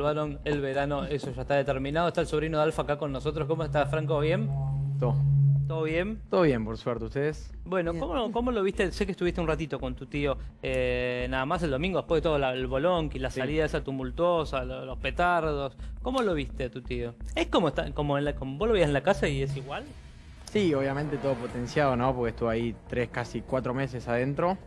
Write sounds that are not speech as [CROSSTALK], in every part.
salvaron el verano, eso ya está determinado. Está el sobrino de Alfa acá con nosotros. ¿Cómo está, Franco? ¿Bien? Todo. ¿Todo bien? Todo bien, por suerte. ¿Ustedes? Bueno, ¿cómo, cómo lo viste? Sé que estuviste un ratito con tu tío, eh, nada más el domingo, después de todo la- el bolón, y la salida esa tumultuosa, lo- los petardos. ¿Cómo lo viste a tu tío? ¿Es como, está, como, en la, como vos lo veías en la casa y es igual? Sí, obviamente todo potenciado, ¿no? Porque estuve ahí tres, casi cuatro meses adentro.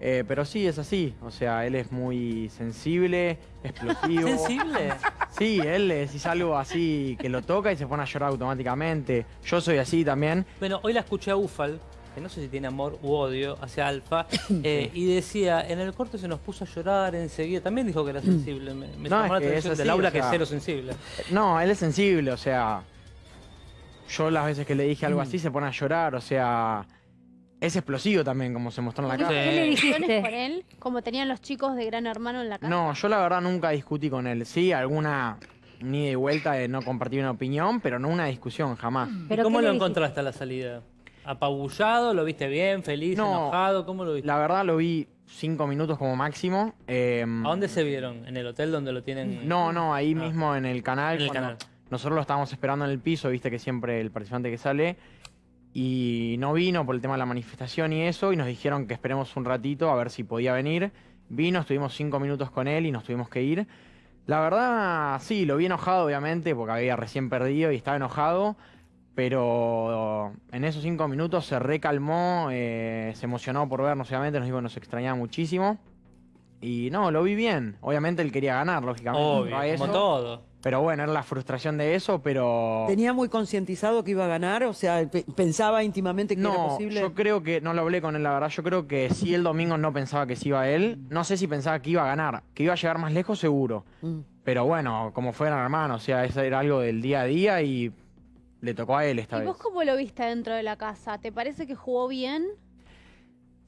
Eh, pero sí, es así. O sea, él es muy sensible, explosivo. [LAUGHS] ¿Sensible? Sí, él le decís algo así que lo toca y se pone a llorar automáticamente. Yo soy así también. Bueno, hoy la escuché a Ufal, que no sé si tiene amor u odio hacia Alfa, [COUGHS] eh, y decía, en el corte se nos puso a llorar enseguida. También dijo que era sensible. Me, me No, llamó la es que atención es del así, aula o que es sea- cero sensible. No, él es sensible, o sea. Yo las veces que le dije algo así se pone a llorar, o sea. Es explosivo también, como se mostró en la casa. ¿Qué le ¿Discusiones dijiste? [LAUGHS] con él? Como tenían los chicos de Gran Hermano en la casa. No, yo la verdad nunca discutí con él. Sí, alguna ni de vuelta de no compartir una opinión, pero no una discusión, jamás. ¿Y ¿Pero cómo qué lo encontraste a la salida? ¿Apabullado? ¿Lo viste bien? ¿Feliz? No. ¿Enojado? ¿Cómo lo viste? La verdad lo vi cinco minutos como máximo. eh, ¿A dónde se vieron? ¿En el hotel donde lo tienen? No, no, ahí Ah. mismo en el canal. En el canal. Nosotros lo estábamos esperando en el piso, viste que siempre el participante que sale. Y no vino por el tema de la manifestación y eso, y nos dijeron que esperemos un ratito a ver si podía venir. Vino, estuvimos cinco minutos con él y nos tuvimos que ir. La verdad, sí, lo vi enojado, obviamente, porque había recién perdido y estaba enojado. Pero en esos cinco minutos se recalmó, eh, se emocionó por vernos, obviamente, nos dijo que nos extrañaba muchísimo. Y no, lo vi bien. Obviamente él quería ganar, lógicamente. Obvio, a eso. como todo. Pero bueno, era la frustración de eso, pero... ¿Tenía muy concientizado que iba a ganar? O sea, pe- ¿pensaba íntimamente que era No, posible? yo creo que, no lo hablé con él, la verdad, yo creo que sí el domingo no pensaba que sí iba él. No sé si pensaba que iba a ganar, que iba a llegar más lejos seguro. Mm. Pero bueno, como fueran hermanos, o sea, eso era algo del día a día y le tocó a él esta ¿Y vez. vos cómo lo viste dentro de la casa? ¿Te parece que jugó bien?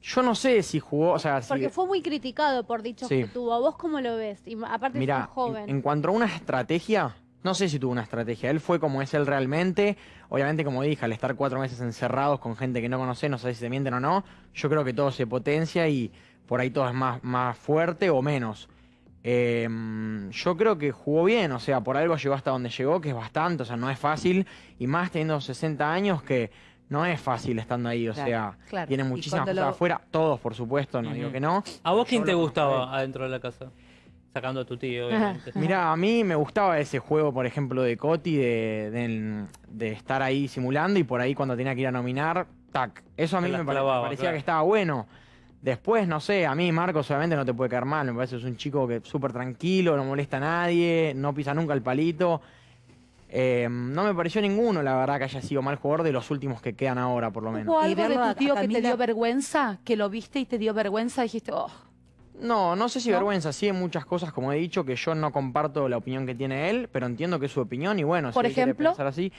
Yo no sé si jugó, o sea, si... Porque fue muy criticado por dichos Sí. que tuvo. ¿Vos cómo lo ves? Y aparte Mira, es un joven. en, en cuanto a una estrategia, no sé si tuvo una estrategia. Él fue como es él realmente. Obviamente, como dije, al estar cuatro meses encerrados con gente que no conoce, no sé si se mienten o no, yo creo que todo se potencia y por ahí todo es más, más fuerte o menos. Eh, yo creo que jugó bien, o sea, por algo llegó hasta donde llegó, que es bastante, o sea, no es fácil, y más teniendo 60 años que no es fácil estando ahí, o Claro, sea, claro. tiene muchísimas cosas lo- afuera, todos por supuesto, no digo que no. ¿A vos quién te gustaba conozco adentro de la casa? Sacando a tu tío, [LAUGHS] obviamente. Mira, a mí me gustaba ese juego, por ejemplo, de Coti, de, de- de estar ahí simulando y por ahí cuando tenía que ir a nominar, tac. Eso a mí me clavaba, parecía claro. que estaba bueno. Después, no sé, a mí Marcos obviamente no te puede caer mal, me parece que es un chico que es súper tranquilo, no molesta a nadie, no pisa nunca el palito. Eh, no me pareció ninguno, la verdad, que haya sido mal jugador de los últimos que quedan ahora, por lo menos. ¿Hubo Y algo de tu tío que te dio vergüenza? ¿Que lo viste y te dio vergüenza? Dijiste, oh, No, no sé si ¿No? vergüenza, sí hay muchas cosas, como he dicho, que yo no comparto la opinión que tiene él, pero entiendo que es su opinión y bueno, Por si él quiere ejemplo. pensar así.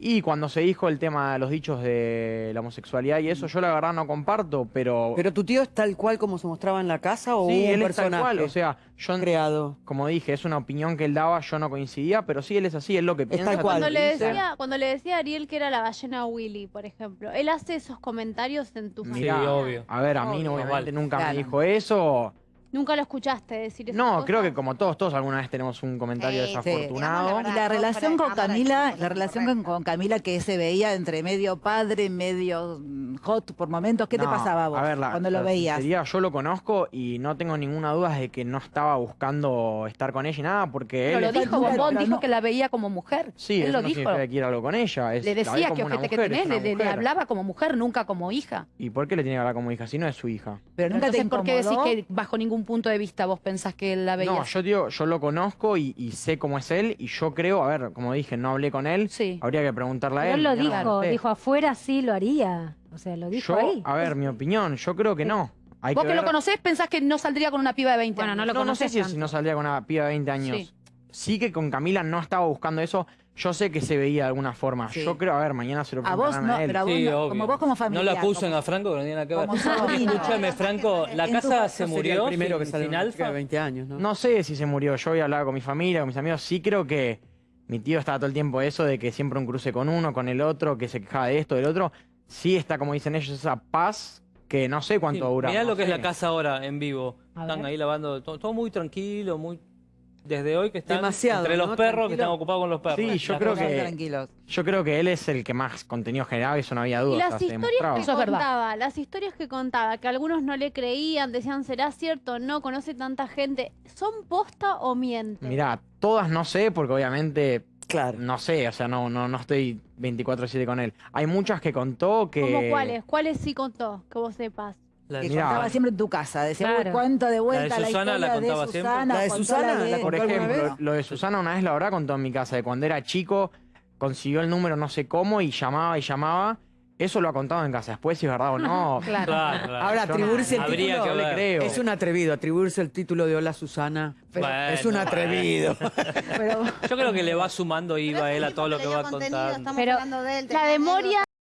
Y cuando se dijo el tema de los dichos de la homosexualidad y eso, yo la verdad no comparto, pero... ¿Pero tu tío es tal cual como se mostraba en la casa o sí, hubo un él es tal personaje cual, o sea, yo, creado? como dije, es una opinión que él daba, yo no coincidía, pero sí, él es así, es lo que piensa. tal tal cual. Cuando le, decía, cuando le decía a Ariel que era la ballena Willy, por ejemplo, él hace esos comentarios en tu Sí, Mirá, obvio. A ver, a mí no, obviamente Vale. nunca Claro. me dijo eso. ¿Nunca lo escuchaste decir eso? No, creo que como todos, todos alguna vez tenemos un comentario Sí, sí, desafortunado. Y la relación con Camila, la relación con, con Camila que se veía entre medio padre, medio mm, hot por momentos, ¿qué te pasaba a vos a ver, la- cuando la lo veías? yo lo conozco y no tengo ninguna duda de que no estaba buscando estar con ella y nada, porque pero él... lo está dijo Bombón, pero dijo no- que la veía como mujer. Sí, Él eso lo no dijo. significa que quiera algo con ella. Es, Le la decía que ojete que tenés, le, hablaba como mujer, nunca como hija. ¿Y por qué le tiene que hablar como hija? Si no es su hija. Pero nunca te ¿por qué decís que bajo ningún punto de vista vos pensás que él la veía? No, yo digo, yo lo conozco y, y sé cómo es él y yo creo, a ver, como dije, no hablé con él, Sí. habría que preguntarle a él. él lo dijo, dijo afuera sí lo haría. O sea, lo dijo Yo, ahí. a ver, mi opinión, yo creo que no. Hay Vos que que lo conocés pensás que no saldría con una piba de 20 Bueno, no años. lo No, no sé conoces si, si tanto. no saldría con una piba de 20 años. Sí. Sí. que con Camila no estaba buscando eso. Yo sé que se veía de alguna forma. Sí. Yo creo, a ver, mañana se lo A vos no, a él. pero a vos Sí, no, obvio. como vos como familiar. No lo acusen como- a Franco, que no tiene nada que ver. [LAUGHS] Escúchame, Franco, la casa se murió el primero que sin, sale sin alfa. de 20 años, ¿no? No sé si se murió. Yo había hablado con mi familia, con mis amigos. Sí creo que mi tío estaba todo el tiempo eso de que siempre un cruce con uno, con el otro, que se quejaba de esto, del otro. Sí está, como dicen ellos, esa paz que no sé cuánto Sí, dura. Mirá lo que es la casa ahora en vivo. A Están ver. ahí lavando, todo, todo muy tranquilo, muy desde hoy que están Demasiado, entre los ¿no? perros que están ocupados con los perros. Sí, yo creo que- Tranquilos. Yo creo que él es el que más contenido generaba, eso no había Y duda. las o sea, se historias que Eso es verdad. contaba, las historias que contaba, que algunos no le creían, decían, ¿será cierto? No, conoce tanta gente. ¿Son posta o miente? Mirá, todas no sé, porque obviamente Claro. no sé, o sea, no, no, no estoy 24-7 con él. Hay muchas que contó que. ¿Cómo cuáles? ¿Cuáles sí contó? Que vos sepas. La- Que Mirá. contaba siempre en tu casa. Decía, Claro. "Uy, cuento de vuelta la, Susana la contaba de siempre. Susana. ¿La de contó Susana la de- Por contó ejemplo, lo de Susana una vez la habrá contado en mi casa, de cuando era chico, consiguió el número no sé cómo y llamaba y llamaba. Eso lo ha contado en casa. Después si es verdad o no. [LAUGHS] Claro. Claro, claro. Ahora, atribuirse no- el Habría título que le creo. es un atrevido, atribuirse el título de Hola Susana. Bueno, es un atrevido. [LAUGHS] Pero Yo creo que le va sumando IVA a él a todo lo que va contando. Estamos Pero hablando de él, La tenía de Moria